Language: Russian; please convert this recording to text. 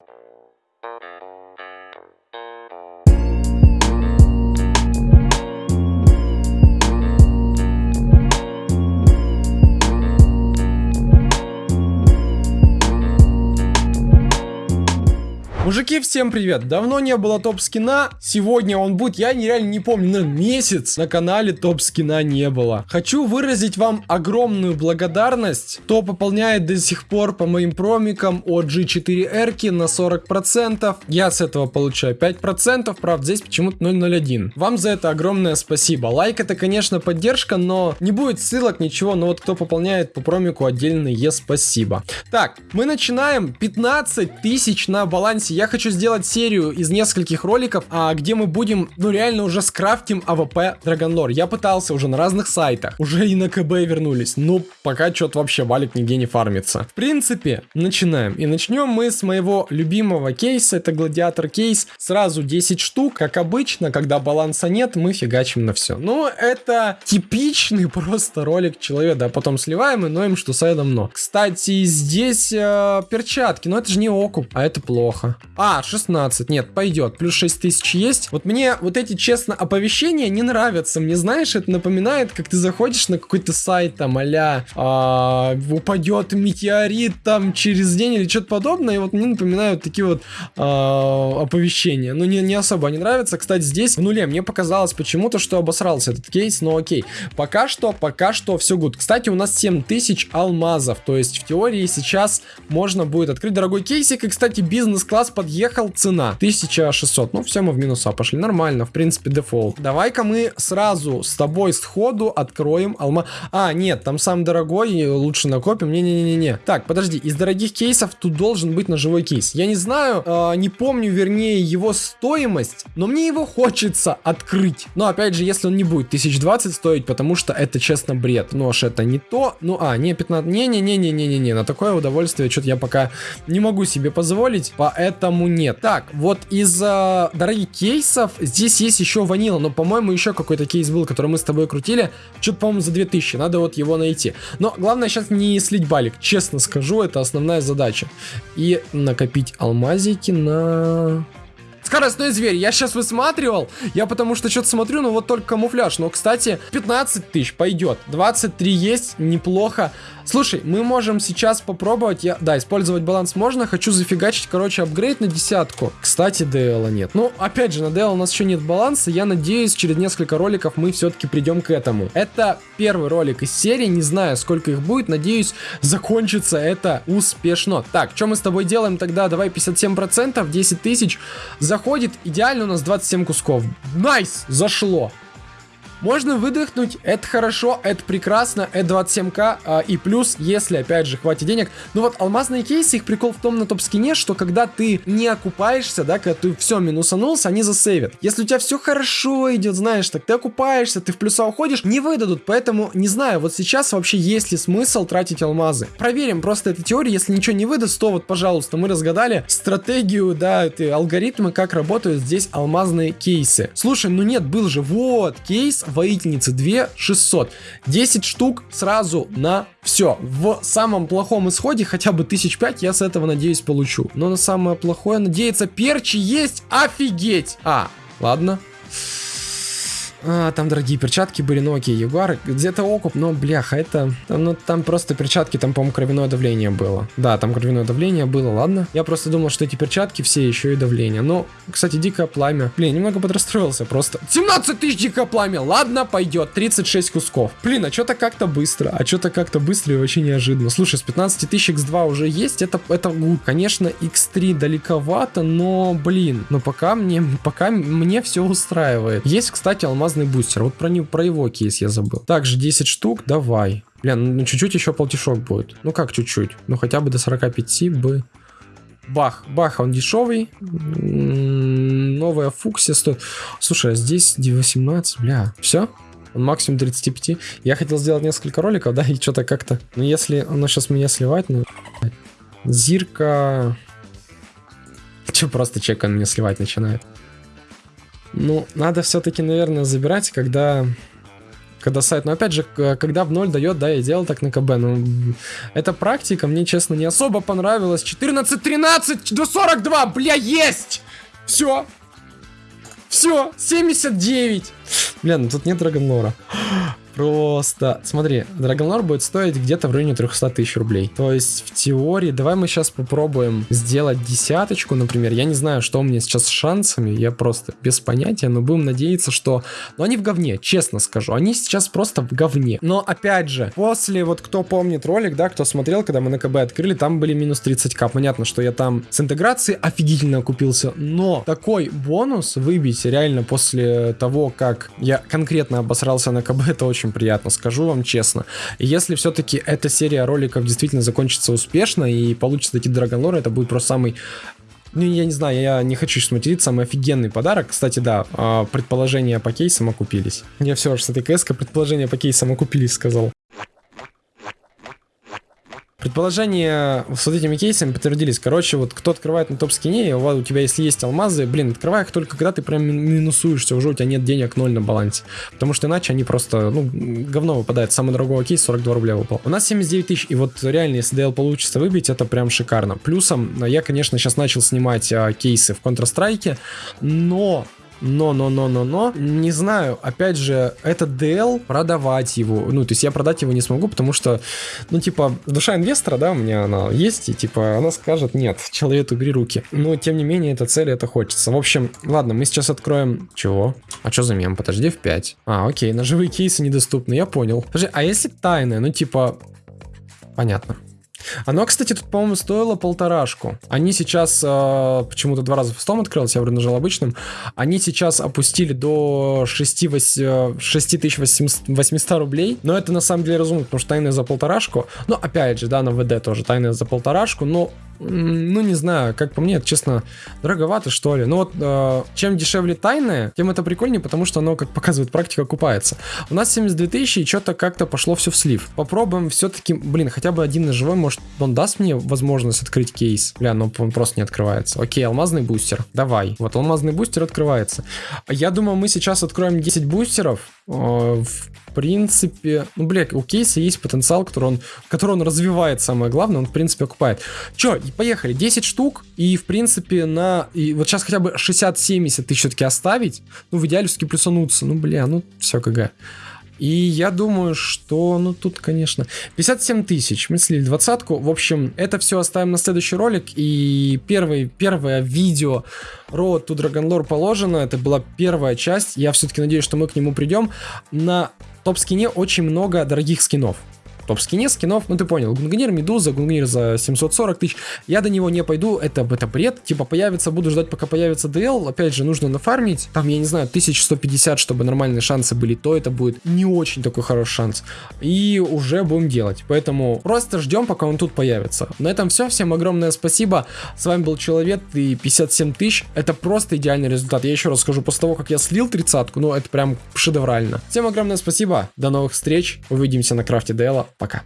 Thank you. Мужики, всем привет! Давно не было топ-скина, сегодня он будет, я нереально не помню, наверное, месяц на канале топ-скина не было. Хочу выразить вам огромную благодарность, кто пополняет до сих пор по моим промикам от G4R на 40%. Я с этого получаю 5%, правда здесь почему-то 001. Вам за это огромное спасибо. Лайк это, конечно, поддержка, но не будет ссылок, ничего, но вот кто пополняет по промику отдельное спасибо. Так, мы начинаем 15 тысяч на балансе я хочу сделать серию из нескольких роликов, а, где мы будем, ну реально уже скрафтим AWP Dragon Lore. Я пытался уже на разных сайтах, уже и на КБ вернулись, но пока что-то вообще валик нигде не фармится. В принципе, начинаем. И начнем мы с моего любимого кейса, это гладиатор кейс. Сразу 10 штук, как обычно, когда баланса нет, мы фигачим на все. Ну, это типичный просто ролик человека, да, потом сливаем и ноем, что сайда много. Кстати, здесь э, перчатки, но это же не окуп, а это плохо. А, 16. Нет, пойдет. Плюс 6 тысяч есть. Вот мне вот эти, честно, оповещения не нравятся. Мне, знаешь, это напоминает, как ты заходишь на какой-то сайт, там, а а, упадет метеорит там через день или что-то подобное. И вот мне напоминают такие вот а, оповещения. Ну, не, не особо не нравится. Кстати, здесь в нуле мне показалось почему-то, что обосрался этот кейс, но окей. Пока что, пока что все good. Кстати, у нас 7000 алмазов. То есть, в теории сейчас можно будет открыть дорогой кейсик. И, кстати, бизнес-класс подъехал, цена 1600. Ну, все, мы в минуса пошли. Нормально, в принципе, дефолт. Давай-ка мы сразу с тобой сходу откроем алма... А, нет, там сам дорогой, лучше накопим. Не-не-не-не. Так, подожди, из дорогих кейсов тут должен быть ножевой кейс. Я не знаю, э, не помню, вернее, его стоимость, но мне его хочется открыть. Но, опять же, если он не будет 1020 стоить, потому что это, честно, бред. Нож это не то. Ну, а, не 15... Не-не-не-не-не-не-не. На такое удовольствие что-то я пока не могу себе позволить. Поэтому по нет. Так, вот из э, дорогих кейсов здесь есть еще ванила, но, по-моему, еще какой-то кейс был, который мы с тобой крутили. Что-то, по-моему, за 2000. Надо вот его найти. Но главное сейчас не слить балик. Честно скажу, это основная задача. И накопить алмазики на... Скоростной зверь. Я сейчас высматривал. Я потому что что-то смотрю, ну вот только камуфляж. Но, кстати, 15 тысяч пойдет. 23 есть, неплохо. Слушай, мы можем сейчас попробовать, я, да, использовать баланс можно, хочу зафигачить, короче, апгрейд на десятку. Кстати, DL нет. Ну, опять же, на DL у нас еще нет баланса, я надеюсь, через несколько роликов мы все-таки придем к этому. Это первый ролик из серии, не знаю, сколько их будет, надеюсь, закончится это успешно. Так, что мы с тобой делаем тогда? Давай 57%, 10 тысяч. Заходит, идеально у нас 27 кусков. Nice, зашло. Можно выдохнуть, это хорошо, это прекрасно, это 27к, а, и плюс, если, опять же, хватит денег. Ну вот, алмазные кейсы, их прикол в том на топ-скине, что когда ты не окупаешься, да, когда ты все минусанулся, они засейвят. Если у тебя все хорошо идет, знаешь, так ты окупаешься, ты в плюса уходишь, не выдадут, поэтому, не знаю, вот сейчас вообще есть ли смысл тратить алмазы. Проверим просто эту теорию, если ничего не выдаст, то вот, пожалуйста, мы разгадали стратегию, да, алгоритмы, как работают здесь алмазные кейсы. Слушай, ну нет, был же, вот, кейс воительницы 2 600. 10 штук сразу на все. В самом плохом исходе хотя бы 1005 я с этого, надеюсь, получу. Но на самое плохое надеяться перчи есть. Офигеть! А, ладно. А, там дорогие перчатки были, ну окей, Ягуар, где-то окуп, но бляха, это, ну там просто перчатки, там, по-моему, кровяное давление было. Да, там кровяное давление было, ладно. Я просто думал, что эти перчатки все еще и давление. Но, кстати, дикое пламя. Блин, немного подрастроился просто. 17 тысяч дикое пламя, ладно, пойдет. 36 кусков. Блин, а что-то как-то быстро, а что-то как-то быстро и вообще неожиданно. Слушай, с 15 тысяч x2 уже есть, это, это good. Конечно, x3 далековато, но, блин, но пока мне, пока мне все устраивает. Есть, кстати, алмаз алмазный бустер. Вот про, не, про его кейс я забыл. Также 10 штук, давай. Блин, ну чуть-чуть еще полтишок будет. Ну как чуть-чуть? Ну хотя бы до 45 бы. Бах, бах, он дешевый. Новая фуксия стоит. Слушай, а здесь 18, бля. Все? Он максимум 35. Я хотел сделать несколько роликов, да, и что-то как-то... Ну, если оно сейчас меня сливать, ну... Зирка... Че, просто чек он меня сливать начинает. Ну, надо все-таки, наверное, забирать, когда когда сайт, но опять же, когда в ноль дает, да, я делал так на КБ, но эта практика мне, честно, не особо понравилась. 14-13 до 42, бля, есть! Все. Все, 79. Бля, ну тут нет Драгонлора. Просто, смотри, Драгонлор будет стоить где-то в районе 300 тысяч рублей. То есть, в теории, давай мы сейчас попробуем сделать десяточку, например. Я не знаю, что у меня сейчас с шансами, я просто без понятия, но будем надеяться, что... Но они в говне, честно скажу. Они сейчас просто в говне. Но, опять же, после, вот кто помнит ролик, да, кто смотрел, когда мы на КБ открыли, там были минус 30к. Понятно, что я там с интеграцией офигительно купился, но такой бонус выбить реально после того, как я конкретно обосрался на КБ, это очень очень приятно, скажу вам честно. Если все-таки эта серия роликов действительно закончится успешно и получится такие Драгонлор, это будет просто самый ну, я не знаю, я не хочу сейчас материться, самый офигенный подарок. Кстати, да, а, предположения по кейсам окупились. Я все же с этой кс предположения по кейсам окупились, сказал. Предположения с вот этими кейсами подтвердились. Короче, вот кто открывает на топ-скине, у, у тебя если есть алмазы, блин, открывай их только когда ты прям минусуешься, уже у тебя нет денег ноль на балансе. Потому что иначе они просто, ну, говно выпадает. Самый дорогой кейс 42 рубля выпал. У нас 79 тысяч, и вот реально, если DL получится выбить, это прям шикарно. Плюсом, я, конечно, сейчас начал снимать а, кейсы в Counter-Strike, но но, но, но, но, но, не знаю, опять же, этот DL, продавать его, ну, то есть я продать его не смогу, потому что, ну, типа, душа инвестора, да, у меня она есть, и, типа, она скажет, нет, человек, убери руки. Но, тем не менее, это цель, это хочется. В общем, ладно, мы сейчас откроем... Чего? А что за мем? Подожди, в 5. А, окей, ножевые кейсы недоступны, я понял. Подожди, а если тайная, ну, типа... Понятно. Оно, кстати, тут, по-моему, стоило полторашку. Они сейчас, э, почему-то два раза в стом открылся, я вроде нажал обычным. Они сейчас опустили до 6, 8, 6800 рублей. Но это на самом деле разумно, потому что тайны за полторашку. Но опять же, да, на ВД тоже тайны за полторашку. Но ну, не знаю, как по мне, это, честно, дороговато, что ли. Но вот э, чем дешевле тайное, тем это прикольнее, потому что оно, как показывает практика, окупается. У нас 72 тысячи, и что-то как-то пошло все в слив. Попробуем все-таки, блин, хотя бы один ножевой, может, он даст мне возможность открыть кейс? Бля, ну он просто не открывается. Окей, алмазный бустер. Давай. Вот алмазный бустер открывается. Я думаю, мы сейчас откроем 10 бустеров. Э, в принципе, ну, бля, у кейса есть потенциал, который он, который он развивает, самое главное, он, в принципе, окупает. Че, поехали, 10 штук, и, в принципе, на, и вот сейчас хотя бы 60-70 ты все-таки оставить, ну, в идеале все-таки плюсануться, ну, бля, ну, все, КГ. И я думаю, что, ну тут, конечно, 57 тысяч, мы слили двадцатку. В общем, это все оставим на следующий ролик. И первый, первое видео Road to Dragon Lore положено. Это была первая часть. Я все-таки надеюсь, что мы к нему придем. На топ-скине очень много дорогих скинов топ-скине скинов, ну ты понял, Гунгнир, Медуза, Гунгнир за 740 тысяч, я до него не пойду, это, это бред, типа появится, буду ждать, пока появится DL, опять же, нужно нафармить, там, я не знаю, 1150, чтобы нормальные шансы были, то это будет не очень такой хороший шанс, и уже будем делать, поэтому просто ждем, пока он тут появится. На этом все, всем огромное спасибо, с вами был Человек и 57 тысяч, это просто идеальный результат, я еще раз скажу, после того, как я слил тридцатку, ну это прям шедеврально. Всем огромное спасибо, до новых встреч, увидимся на крафте DL, Пока.